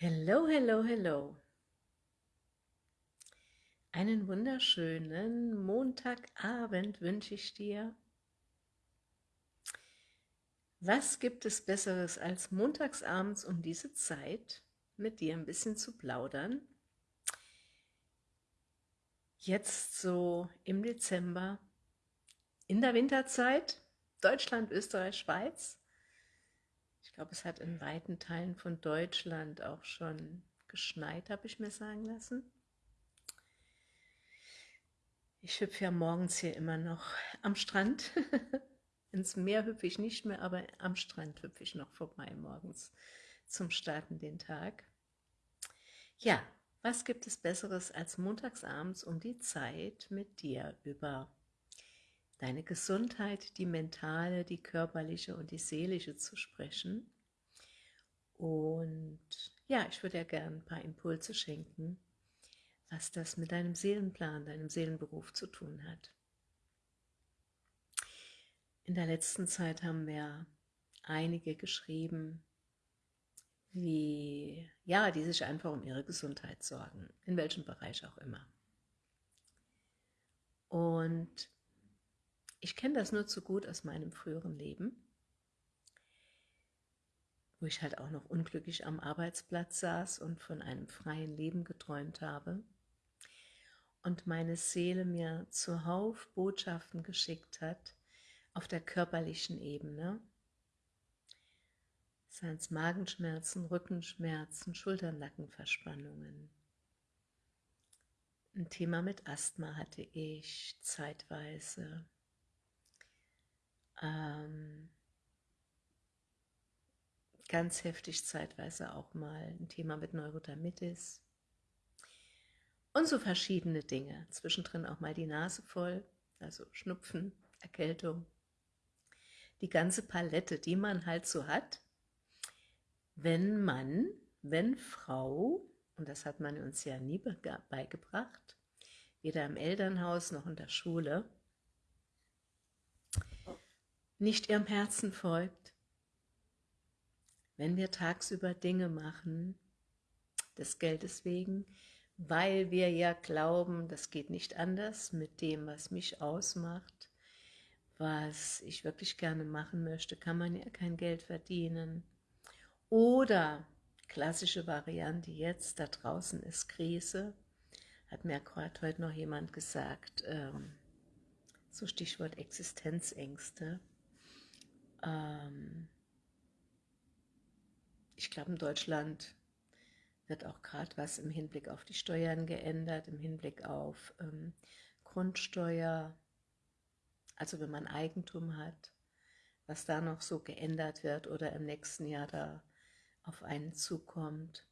Hello, hello, hello. Einen wunderschönen Montagabend wünsche ich dir. Was gibt es Besseres als montagsabends um diese Zeit mit dir ein bisschen zu plaudern? Jetzt so im Dezember, in der Winterzeit, Deutschland, Österreich, Schweiz, glaube, es hat in weiten Teilen von Deutschland auch schon geschneit, habe ich mir sagen lassen. Ich hüpfe ja morgens hier immer noch am Strand. Ins Meer hüpfe ich nicht mehr, aber am Strand hüpfe ich noch vorbei morgens zum Starten den Tag. Ja, was gibt es Besseres als montagsabends um die Zeit mit dir über deine Gesundheit, die mentale, die körperliche und die seelische zu sprechen. Und ja, ich würde ja gerne ein paar Impulse schenken, was das mit deinem Seelenplan, deinem Seelenberuf zu tun hat. In der letzten Zeit haben wir einige geschrieben, wie, ja, die sich einfach um ihre Gesundheit sorgen, in welchem Bereich auch immer. Und ich kenne das nur zu gut aus meinem früheren Leben, wo ich halt auch noch unglücklich am Arbeitsplatz saß und von einem freien Leben geträumt habe und meine Seele mir zuhauf Botschaften geschickt hat auf der körperlichen Ebene, seien es Magenschmerzen, Rückenschmerzen, Schulternackenverspannungen. Ein Thema mit Asthma hatte ich zeitweise ähm, ganz heftig zeitweise auch mal ein Thema mit Neurodermitis und so verschiedene Dinge. Zwischendrin auch mal die Nase voll, also Schnupfen, Erkältung. Die ganze Palette, die man halt so hat, wenn man, wenn Frau, und das hat man uns ja nie beigebracht, weder im Elternhaus noch in der Schule, nicht ihrem Herzen folgt, wenn wir tagsüber Dinge machen, des Geldes wegen, weil wir ja glauben, das geht nicht anders mit dem, was mich ausmacht, was ich wirklich gerne machen möchte, kann man ja kein Geld verdienen. Oder, klassische Variante jetzt, da draußen ist Krise, hat mir gerade heute noch jemand gesagt, ähm, so Stichwort Existenzängste, ähm, ich glaube, in Deutschland wird auch gerade was im Hinblick auf die Steuern geändert, im Hinblick auf ähm, Grundsteuer, also wenn man Eigentum hat, was da noch so geändert wird oder im nächsten Jahr da auf einen zukommt.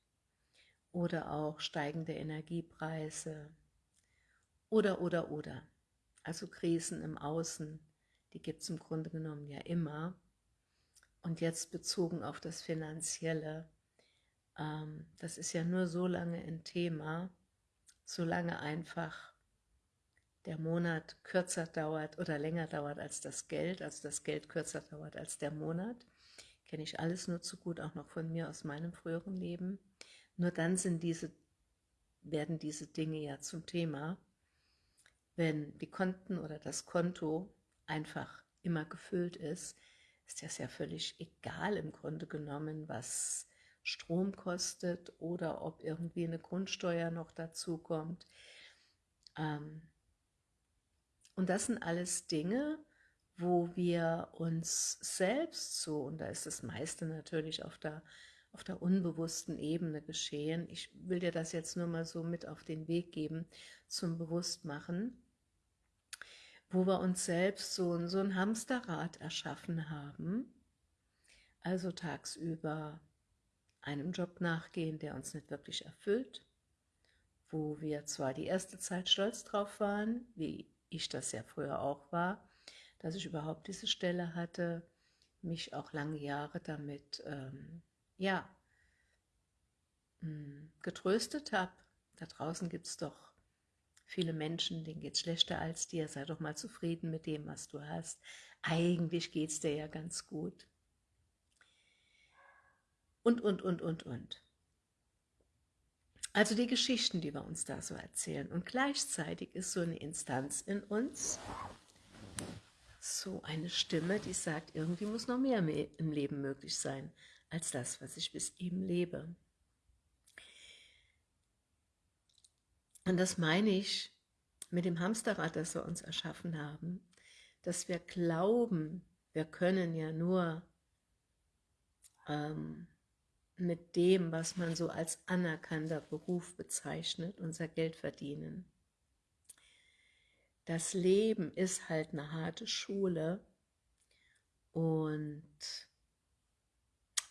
Oder auch steigende Energiepreise. Oder, oder, oder. Also Krisen im Außen, die gibt es im Grunde genommen ja immer. Und jetzt bezogen auf das Finanzielle, ähm, das ist ja nur so lange ein Thema, solange einfach der Monat kürzer dauert oder länger dauert als das Geld, also das Geld kürzer dauert als der Monat. Kenne ich alles nur zu gut, auch noch von mir aus meinem früheren Leben. Nur dann sind diese, werden diese Dinge ja zum Thema, wenn die Konten oder das Konto einfach immer gefüllt ist, ist das ja völlig egal im Grunde genommen, was Strom kostet oder ob irgendwie eine Grundsteuer noch dazu kommt. Ähm, und das sind alles Dinge, wo wir uns selbst so, und da ist das meiste natürlich auf der, auf der unbewussten Ebene geschehen, ich will dir das jetzt nur mal so mit auf den Weg geben, zum Bewusstmachen, wo wir uns selbst so, so ein Hamsterrad erschaffen haben, also tagsüber einem Job nachgehen, der uns nicht wirklich erfüllt, wo wir zwar die erste Zeit stolz drauf waren, wie ich das ja früher auch war, dass ich überhaupt diese Stelle hatte, mich auch lange Jahre damit, ähm, ja, hm, getröstet habe. Da draußen gibt es doch viele Menschen, denen geht es schlechter als dir, sei doch mal zufrieden mit dem, was du hast. Eigentlich geht es dir ja ganz gut. Und, und, und, und, und. Also die Geschichten, die wir uns da so erzählen. Und gleichzeitig ist so eine Instanz in uns, so eine Stimme, die sagt, irgendwie muss noch mehr im Leben möglich sein, als das, was ich bis eben lebe. Und das meine ich mit dem Hamsterrad, das wir uns erschaffen haben, dass wir glauben, wir können ja nur ähm, mit dem, was man so als anerkannter Beruf bezeichnet, unser Geld verdienen. Das Leben ist halt eine harte Schule und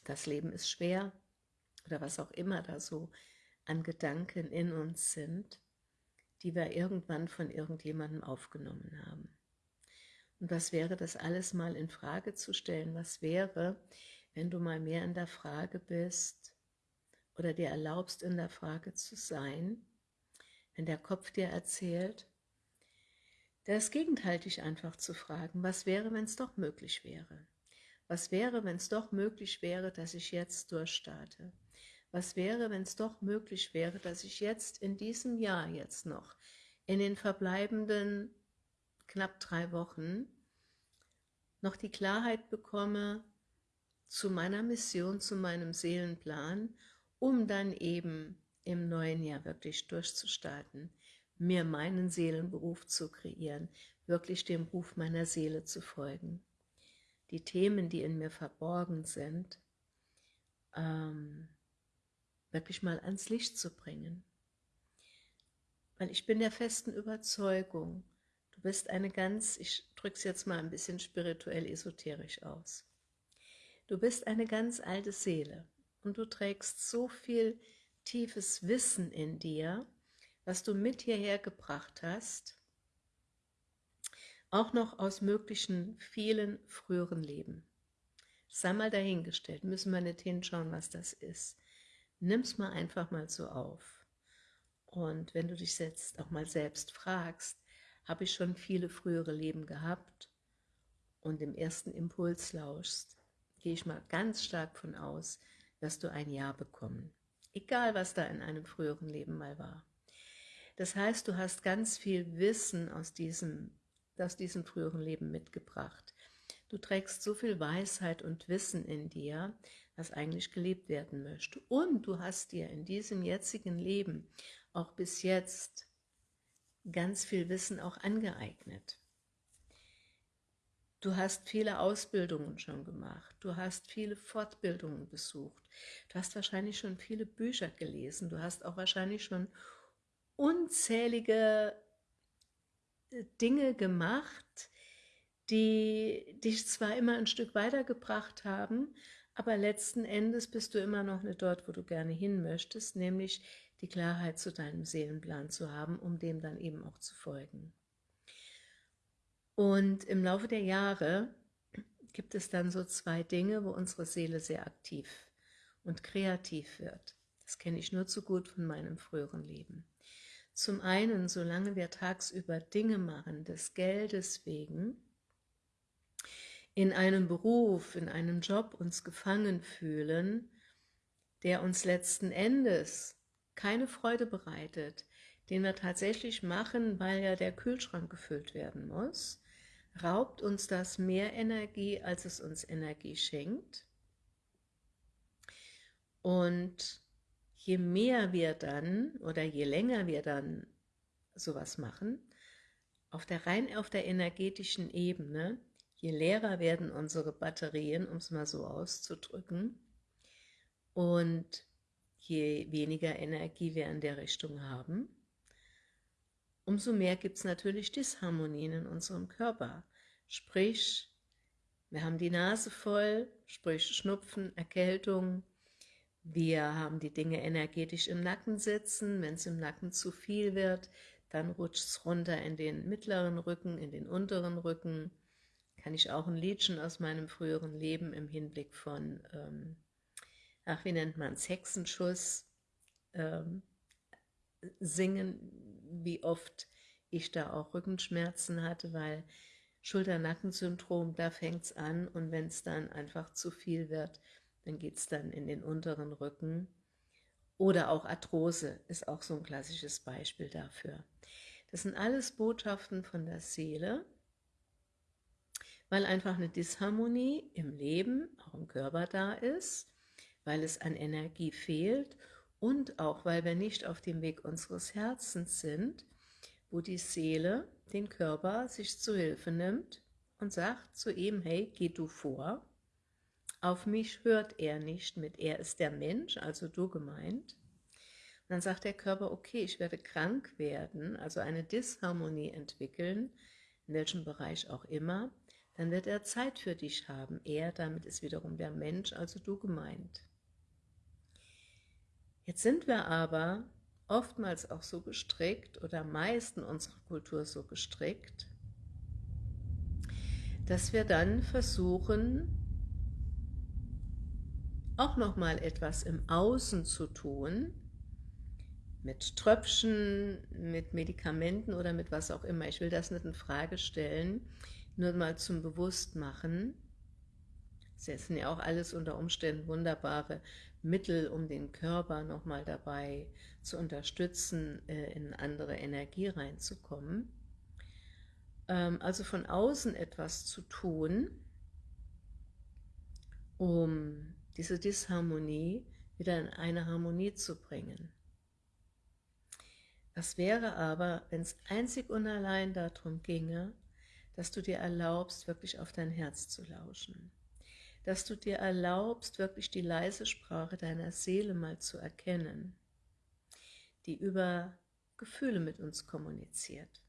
das Leben ist schwer oder was auch immer da so an Gedanken in uns sind, die wir irgendwann von irgendjemandem aufgenommen haben. Und was wäre das alles mal in Frage zu stellen? Was wäre, wenn du mal mehr in der Frage bist oder dir erlaubst, in der Frage zu sein, wenn der Kopf dir erzählt, das Gegenteil dich einfach zu fragen, was wäre, wenn es doch möglich wäre? Was wäre, wenn es doch möglich wäre, dass ich jetzt durchstarte? Was wäre, wenn es doch möglich wäre, dass ich jetzt in diesem Jahr jetzt noch, in den verbleibenden knapp drei Wochen, noch die Klarheit bekomme, zu meiner Mission, zu meinem Seelenplan, um dann eben im neuen Jahr wirklich durchzustarten, mir meinen Seelenberuf zu kreieren, wirklich dem Ruf meiner Seele zu folgen. Die Themen, die in mir verborgen sind, ähm, wirklich mal ans Licht zu bringen. Weil ich bin der festen Überzeugung, du bist eine ganz, ich drücke es jetzt mal ein bisschen spirituell esoterisch aus, Du bist eine ganz alte Seele und du trägst so viel tiefes Wissen in dir, was du mit hierher gebracht hast, auch noch aus möglichen vielen früheren Leben. Sei mal dahingestellt, müssen wir nicht hinschauen, was das ist. Nimm's mal einfach mal so auf. Und wenn du dich jetzt auch mal selbst fragst, habe ich schon viele frühere Leben gehabt und im ersten Impuls lauschst, gehe ich mal ganz stark von aus, dass du ein Ja bekommen. Egal, was da in einem früheren Leben mal war. Das heißt, du hast ganz viel Wissen aus diesem, aus diesem früheren Leben mitgebracht. Du trägst so viel Weisheit und Wissen in dir, was eigentlich gelebt werden möchte. Und du hast dir in diesem jetzigen Leben auch bis jetzt ganz viel Wissen auch angeeignet. Du hast viele Ausbildungen schon gemacht, du hast viele Fortbildungen besucht, du hast wahrscheinlich schon viele Bücher gelesen, du hast auch wahrscheinlich schon unzählige äh, Dinge gemacht, die dich zwar immer ein Stück weitergebracht haben, aber letzten Endes bist du immer noch nicht dort, wo du gerne hin möchtest, nämlich die Klarheit zu deinem Seelenplan zu haben, um dem dann eben auch zu folgen. Und im Laufe der Jahre gibt es dann so zwei Dinge, wo unsere Seele sehr aktiv und kreativ wird. Das kenne ich nur zu gut von meinem früheren Leben. Zum einen, solange wir tagsüber Dinge machen, des Geldes wegen, in einem Beruf, in einem Job uns gefangen fühlen, der uns letzten Endes keine Freude bereitet, den wir tatsächlich machen, weil ja der Kühlschrank gefüllt werden muss, raubt uns das mehr Energie, als es uns Energie schenkt. Und je mehr wir dann oder je länger wir dann sowas machen, auf der rein auf der energetischen Ebene, je leerer werden unsere Batterien, um es mal so auszudrücken, und je weniger Energie wir in der Richtung haben, umso mehr gibt es natürlich Disharmonien in unserem Körper. Sprich, wir haben die Nase voll, sprich Schnupfen, Erkältung, wir haben die Dinge energetisch im Nacken sitzen, wenn es im Nacken zu viel wird, dann rutscht es runter in den mittleren Rücken, in den unteren Rücken. Kann ich auch ein Liedchen aus meinem früheren Leben im Hinblick von, ähm, ach, wie nennt man es, Hexenschuss ähm, singen, wie oft ich da auch Rückenschmerzen hatte, weil Schulter-Nacken-Syndrom, da fängt es an und wenn es dann einfach zu viel wird, dann geht es dann in den unteren Rücken Oder auch Arthrose ist auch so ein klassisches Beispiel dafür. Das sind alles Botschaften von der Seele, weil einfach eine Disharmonie im Leben, auch im Körper da ist, weil es an Energie fehlt und auch, weil wir nicht auf dem Weg unseres Herzens sind, wo die Seele den Körper sich zu Hilfe nimmt und sagt zu ihm, hey, geh du vor. Auf mich hört er nicht mit, er ist der Mensch, also du gemeint. Und dann sagt der Körper, okay, ich werde krank werden, also eine Disharmonie entwickeln, in welchem Bereich auch immer, dann wird er Zeit für dich haben. Er, damit ist wiederum der Mensch, also du gemeint. Jetzt sind wir aber oftmals auch so gestrickt oder meist in unserer Kultur so gestrickt, dass wir dann versuchen, auch nochmal etwas im Außen zu tun, mit Tröpfchen, mit Medikamenten oder mit was auch immer. Ich will das nicht in Frage stellen, nur mal zum Bewusstmachen. Das sind ja auch alles unter Umständen wunderbare Mittel, um den Körper nochmal dabei zu unterstützen, äh, in andere Energie reinzukommen. Ähm, also von außen etwas zu tun, um diese Disharmonie wieder in eine Harmonie zu bringen. Das wäre aber, wenn es einzig und allein darum ginge, dass du dir erlaubst, wirklich auf dein Herz zu lauschen dass du dir erlaubst, wirklich die leise Sprache deiner Seele mal zu erkennen, die über Gefühle mit uns kommuniziert.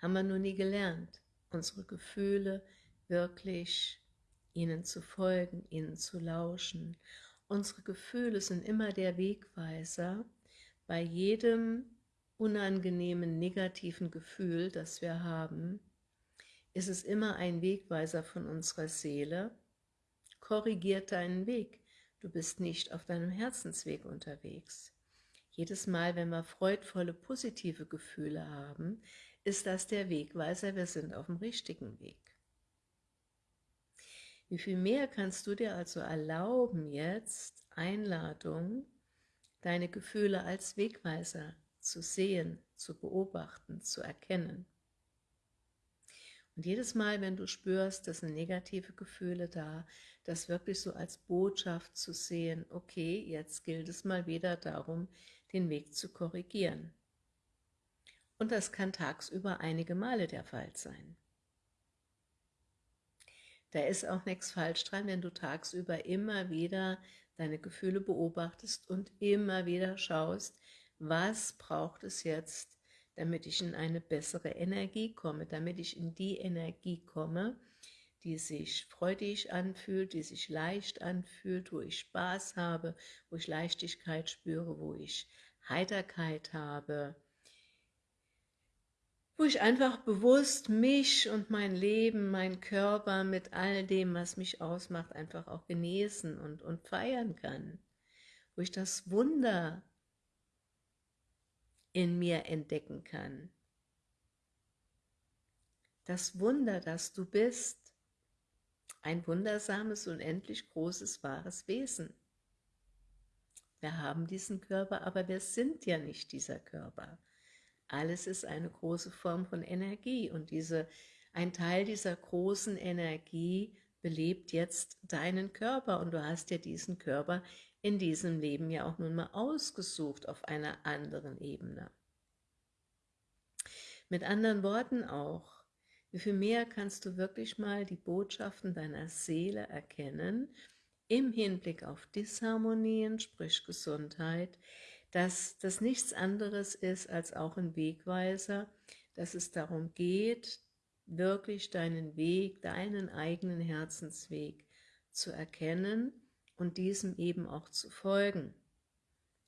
Haben wir nur nie gelernt, unsere Gefühle wirklich ihnen zu folgen, ihnen zu lauschen. Unsere Gefühle sind immer der Wegweiser bei jedem unangenehmen, negativen Gefühl, das wir haben, ist es immer ein Wegweiser von unserer Seele. Korrigiert deinen Weg. Du bist nicht auf deinem Herzensweg unterwegs. Jedes Mal, wenn wir freudvolle, positive Gefühle haben, ist das der Wegweiser, wir sind auf dem richtigen Weg. Wie viel mehr kannst du dir also erlauben, jetzt Einladung, deine Gefühle als Wegweiser zu sehen, zu beobachten, zu erkennen. Und jedes Mal, wenn du spürst, dass sind negative Gefühle da, das wirklich so als Botschaft zu sehen, okay, jetzt gilt es mal wieder darum, den Weg zu korrigieren. Und das kann tagsüber einige Male der Fall sein. Da ist auch nichts falsch dran, wenn du tagsüber immer wieder deine Gefühle beobachtest und immer wieder schaust, was braucht es jetzt, damit ich in eine bessere Energie komme, damit ich in die Energie komme, die sich freudig anfühlt, die sich leicht anfühlt, wo ich Spaß habe, wo ich Leichtigkeit spüre, wo ich Heiterkeit habe, wo ich einfach bewusst mich und mein Leben, mein Körper mit all dem, was mich ausmacht, einfach auch genießen und, und feiern kann, wo ich das Wunder in mir entdecken kann. Das Wunder, das du bist, ein wundersames, unendlich großes, wahres Wesen. Wir haben diesen Körper, aber wir sind ja nicht dieser Körper. Alles ist eine große Form von Energie und diese, ein Teil dieser großen Energie belebt jetzt deinen Körper und du hast ja diesen Körper in diesem Leben ja auch nun mal ausgesucht auf einer anderen Ebene. Mit anderen Worten auch, wie viel mehr kannst du wirklich mal die Botschaften deiner Seele erkennen, im Hinblick auf Disharmonien, sprich Gesundheit, dass das nichts anderes ist als auch ein Wegweiser, dass es darum geht, wirklich deinen Weg, deinen eigenen Herzensweg zu erkennen und diesem eben auch zu folgen.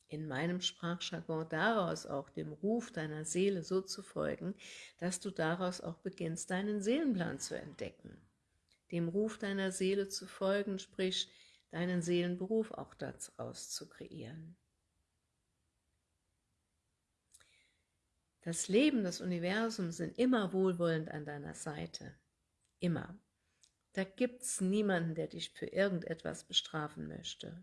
In meinem Sprachjargon daraus auch dem Ruf deiner Seele so zu folgen, dass du daraus auch beginnst, deinen Seelenplan zu entdecken. Dem Ruf deiner Seele zu folgen, sprich deinen Seelenberuf auch daraus zu kreieren. Das Leben, das Universum sind immer wohlwollend an deiner Seite. Immer. Da gibt es niemanden, der dich für irgendetwas bestrafen möchte.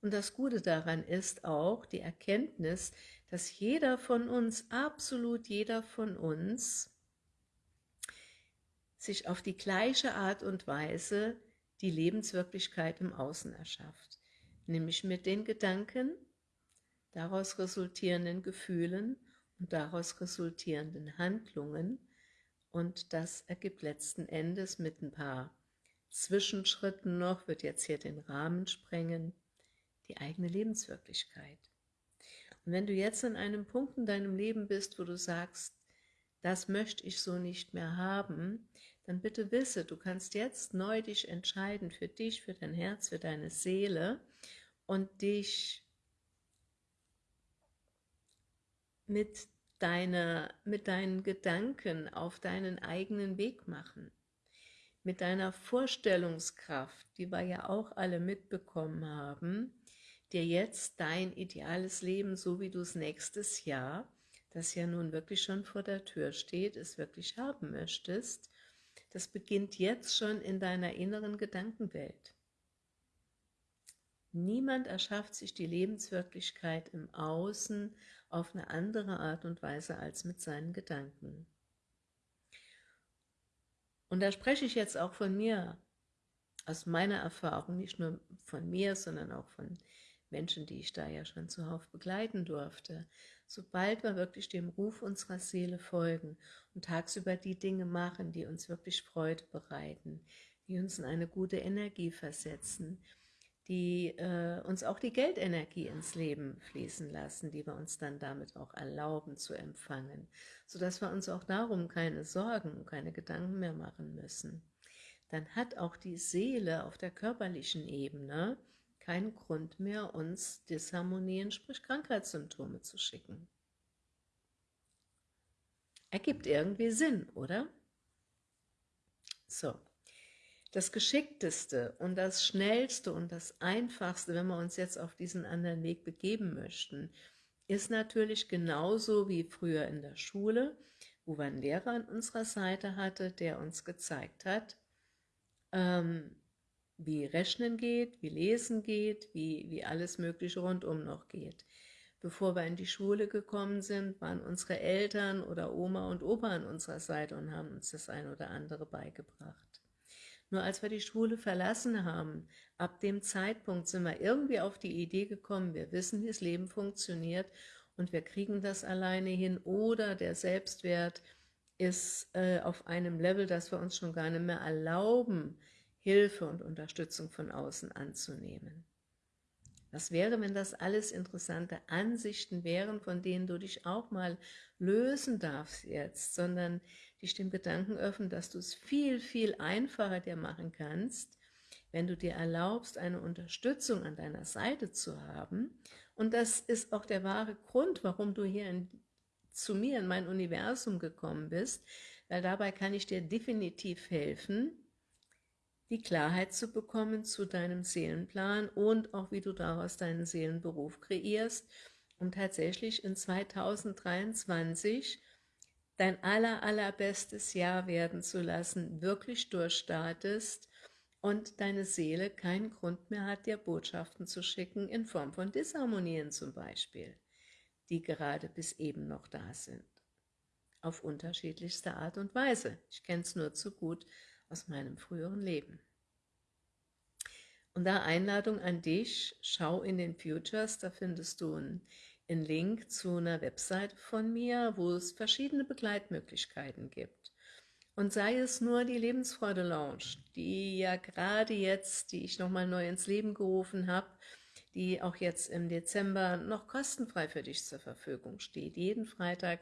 Und das Gute daran ist auch die Erkenntnis, dass jeder von uns, absolut jeder von uns, sich auf die gleiche Art und Weise die Lebenswirklichkeit im Außen erschafft, nämlich mit den Gedanken, daraus resultierenden Gefühlen und daraus resultierenden Handlungen und das ergibt letzten Endes mit ein paar Zwischenschritten noch, wird jetzt hier den Rahmen sprengen, die eigene Lebenswirklichkeit. Und wenn du jetzt an einem Punkt in deinem Leben bist, wo du sagst, das möchte ich so nicht mehr haben, dann bitte wisse, du kannst jetzt neu dich entscheiden für dich, für dein Herz, für deine Seele und dich mit, deiner, mit deinen Gedanken auf deinen eigenen Weg machen. Mit deiner Vorstellungskraft, die wir ja auch alle mitbekommen haben, dir jetzt dein ideales Leben, so wie du es nächstes Jahr, das ja nun wirklich schon vor der Tür steht, es wirklich haben möchtest, das beginnt jetzt schon in deiner inneren Gedankenwelt. Niemand erschafft sich die Lebenswirklichkeit im Außen auf eine andere Art und Weise als mit seinen Gedanken. Und da spreche ich jetzt auch von mir, aus meiner Erfahrung, nicht nur von mir, sondern auch von Menschen, die ich da ja schon zuhauf begleiten durfte. Sobald wir wirklich dem Ruf unserer Seele folgen und tagsüber die Dinge machen, die uns wirklich Freude bereiten, die uns in eine gute Energie versetzen, die äh, uns auch die Geldenergie ins Leben fließen lassen, die wir uns dann damit auch erlauben zu empfangen, sodass wir uns auch darum keine Sorgen und keine Gedanken mehr machen müssen. Dann hat auch die Seele auf der körperlichen Ebene keinen Grund mehr, uns Disharmonien, sprich Krankheitssymptome zu schicken. Ergibt irgendwie Sinn, oder? So, das Geschickteste und das Schnellste und das Einfachste, wenn wir uns jetzt auf diesen anderen Weg begeben möchten, ist natürlich genauso wie früher in der Schule, wo wir einen Lehrer an unserer Seite hatte, der uns gezeigt hat, ähm, wie Rechnen geht, wie Lesen geht, wie, wie alles mögliche rundum noch geht. Bevor wir in die Schule gekommen sind, waren unsere Eltern oder Oma und Opa an unserer Seite und haben uns das ein oder andere beigebracht. Nur als wir die Schule verlassen haben, ab dem Zeitpunkt sind wir irgendwie auf die Idee gekommen, wir wissen, wie das Leben funktioniert und wir kriegen das alleine hin oder der Selbstwert ist äh, auf einem Level, dass wir uns schon gar nicht mehr erlauben, Hilfe und Unterstützung von außen anzunehmen. Was wäre, wenn das alles interessante Ansichten wären, von denen du dich auch mal lösen darfst jetzt, sondern dich dem Gedanken öffnen, dass du es viel, viel einfacher dir machen kannst, wenn du dir erlaubst, eine Unterstützung an deiner Seite zu haben. Und das ist auch der wahre Grund, warum du hier in, zu mir in mein Universum gekommen bist, weil dabei kann ich dir definitiv helfen, die Klarheit zu bekommen zu deinem Seelenplan und auch wie du daraus deinen Seelenberuf kreierst, um tatsächlich in 2023 dein aller, allerbestes Jahr werden zu lassen, wirklich durchstartest und deine Seele keinen Grund mehr hat, dir Botschaften zu schicken, in Form von Disharmonien zum Beispiel, die gerade bis eben noch da sind. Auf unterschiedlichste Art und Weise. Ich kenne es nur zu gut, aus meinem früheren Leben. Und da Einladung an dich, schau in den Futures, da findest du einen, einen Link zu einer Webseite von mir, wo es verschiedene Begleitmöglichkeiten gibt. Und sei es nur die Lebensfreude Lounge, die ja gerade jetzt, die ich nochmal neu ins Leben gerufen habe, die auch jetzt im Dezember noch kostenfrei für dich zur Verfügung steht. Jeden Freitag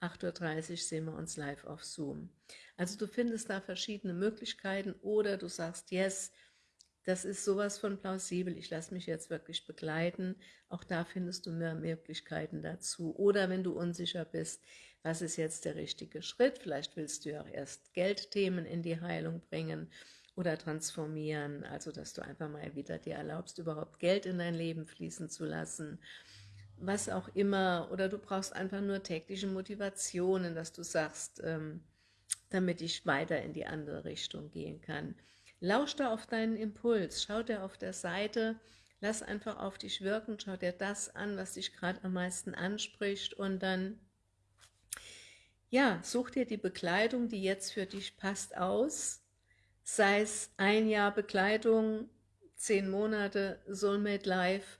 8.30 Uhr sehen wir uns live auf Zoom. Also du findest da verschiedene Möglichkeiten oder du sagst, yes, das ist sowas von plausibel, ich lasse mich jetzt wirklich begleiten. Auch da findest du mehr Möglichkeiten dazu. Oder wenn du unsicher bist, was ist jetzt der richtige Schritt, vielleicht willst du ja auch erst Geldthemen in die Heilung bringen oder transformieren, also dass du einfach mal wieder dir erlaubst, überhaupt Geld in dein Leben fließen zu lassen was auch immer, oder du brauchst einfach nur tägliche Motivationen, dass du sagst, ähm, damit ich weiter in die andere Richtung gehen kann. Lausch da auf deinen Impuls, schau dir auf der Seite. Lass einfach auf dich wirken, schau dir das an, was dich gerade am meisten anspricht. Und dann, ja, such dir die Bekleidung, die jetzt für dich passt, aus, sei es ein Jahr Bekleidung, zehn Monate Soulmate Life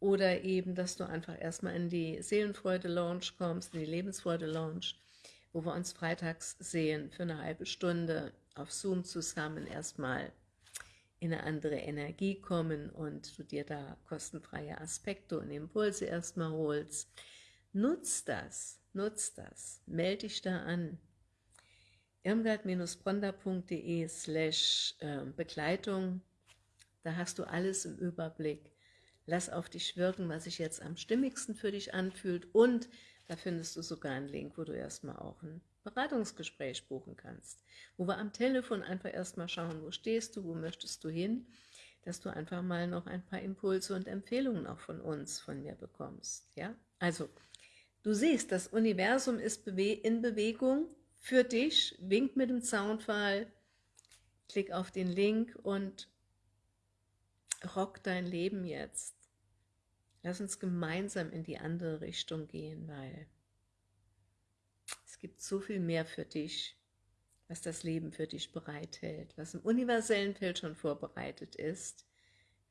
oder eben, dass du einfach erstmal in die Seelenfreude Lounge kommst, in die Lebensfreude Lounge, wo wir uns freitags sehen für eine halbe Stunde auf Zoom zusammen erstmal in eine andere Energie kommen und du dir da kostenfreie Aspekte und Impulse erstmal holst. Nutz das, nutz das, melde dich da an. irmgard-bronda.de slash ähm, Begleitung, da hast du alles im Überblick. Lass auf dich wirken, was sich jetzt am stimmigsten für dich anfühlt und da findest du sogar einen Link, wo du erstmal auch ein Beratungsgespräch buchen kannst, wo wir am Telefon einfach erstmal schauen, wo stehst du, wo möchtest du hin, dass du einfach mal noch ein paar Impulse und Empfehlungen auch von uns, von mir bekommst. Ja, Also, du siehst, das Universum ist in Bewegung für dich, wink mit dem Zaunfall, klick auf den Link und rock dein Leben jetzt. Lass uns gemeinsam in die andere Richtung gehen, weil es gibt so viel mehr für dich, was das Leben für dich bereithält, was im universellen Feld schon vorbereitet ist,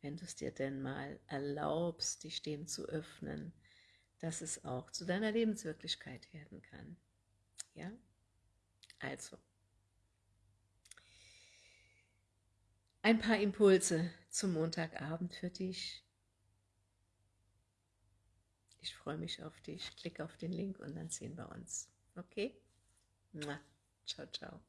wenn du es dir denn mal erlaubst, dich dem zu öffnen, dass es auch zu deiner Lebenswirklichkeit werden kann. Ja? Also, ein paar Impulse zum Montagabend für dich. Ich freue mich auf dich. Klick auf den Link und dann sehen wir uns. Okay? Ciao, ciao.